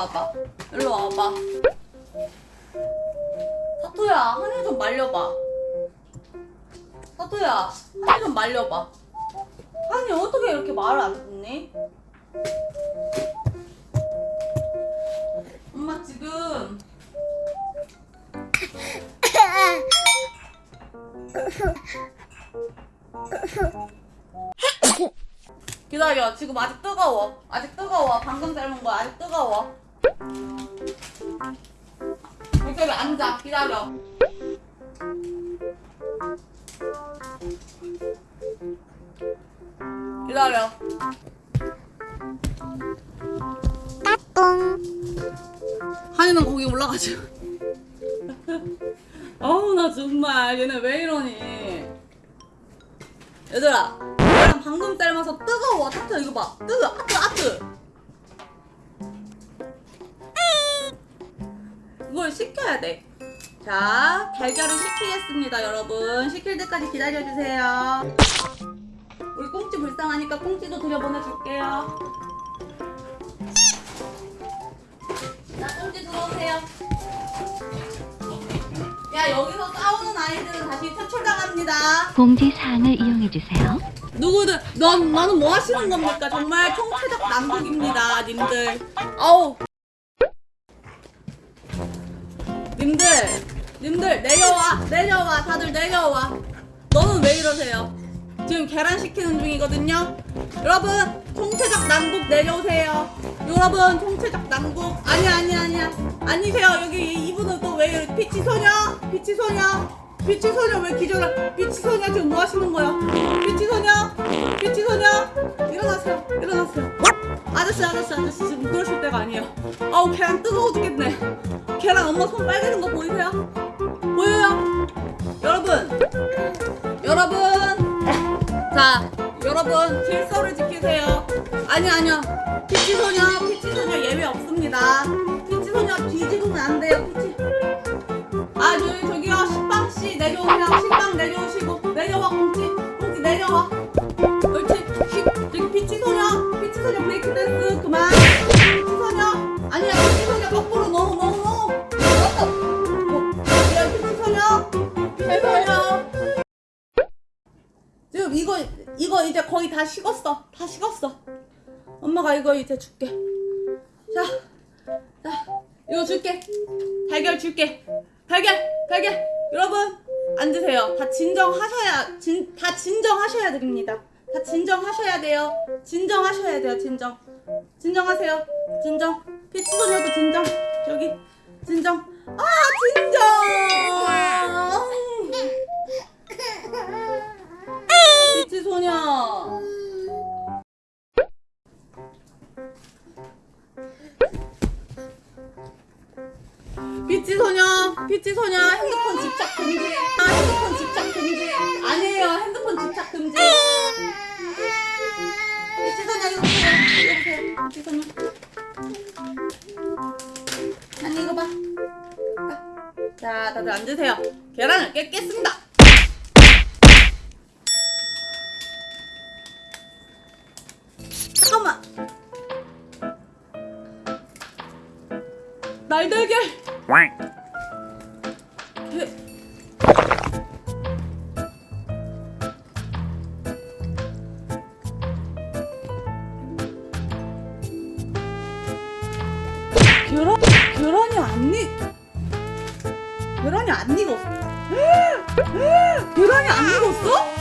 와봐. 일로 와봐. 사토야, 한이 좀 말려봐. 사토야, 한이 좀 말려봐. 한이 어떻게 이렇게 말을 안 듣니? 엄마 지금 기다려. 지금 아직 뜨거워. 아직 뜨거워. 방금 삶은 거 아직 뜨거워. 여기 앉아. 기다려. 기다려. 한이는 거기 올라가지. 어우 나 정말 얘네 왜 이러니? 얘들아, 얘랑 방금 삶아서 뜨거워. 타트 이거 봐. 뜨거. 아트 아트. 이걸 식혀야 돼. 자, 달걀을 식히겠습니다, 여러분. 식힐 때까지 기다려주세요. 우리 꽁치 불쌍하니까 꽁치도 들여보내줄게요. 자, 꽁치 들어오세요. 야, 여기서 싸우는 아이들은 다시 퇴출당합니다. 공지 사항을 이용해주세요. 누구들, 넌, 나는 뭐 하시는 겁니까? 정말 총체적 난국입니다, 님들. 아우. 님들, 님들, 내려와, 내려와, 다들 내려와. 너는 왜 이러세요? 지금 계란 시키는 중이거든요? 여러분, 총체적 난국 내려오세요. 여러분, 총체적 난국. 아니야, 아니야, 아니야. 아니세요. 여기 이분은 또 왜 이래? 피치 소녀? 피치 소녀? 피치 소녀 왜 기절을? 피치 소녀 지금 뭐 하시는 거야? 피치 소녀? 피치 소녀? 일어나세요. 일어나세요. 아저씨, 아저씨, 아저씨 지금 그러실 때가 아니에요. 아우 계란 뜨거워 죽겠네. 계란 엄마 손 빨개진 거 보이세요? 보여요? 여러분, 여러분, 자, 여러분 질서를 지키세요. 아니 아니요, 피치 소녀, 피치 소녀 예외 없습니다. 피치 소녀 뒤집으면 안 돼요, 피치. 아 저기 저기요 식빵 씨 내려오세요 식빵 내려오시고 내려와 공지 공지 내려와 옳지 식 저기 피치 소녀 피치 소녀 브레이크 소녀 지금 이거 이거 이제 거의 다 식었어 다 식었어 엄마가 이거 이제 줄게 자 자, 이거 줄게. 달걀 줄게. 달걀, 달걀. 여러분, 앉으세요. 다 진정하셔야, 진, 다 진정하셔야 됩니다. 다 진정하셔야 돼요. 진정하셔야 돼요, 진정. 진정하세요. 진정. 피치소녀도 진정. 여기, 진정. 아, 진정! 피치 소녀, 피치 소녀, 핸드폰 집착 금지. 아, 핸드폰 집착 금지. 아니에요, 핸드폰 집착 금지. 피치 소녀 이거 보세요. 피치 소녀. 아니 이거 봐. 자, 다들 앉으세요. 계란을 깼겠습니다. 잠깐만. 날달걀. 개- 계란 계란이 안 익. 계란이 안 익었어. 계란이 안 익었어?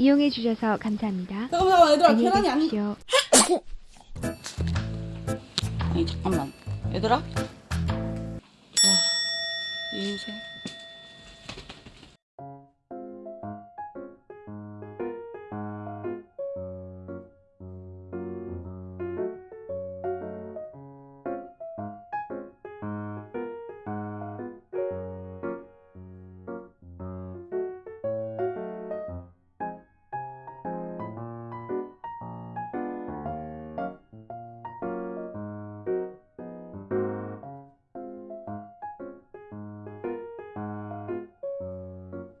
이용해 주셔서 감사합니다. 잠깐만 얘들아 계란이. 계십시오. 아니 잠깐만 얘들아. 와, 이 인생.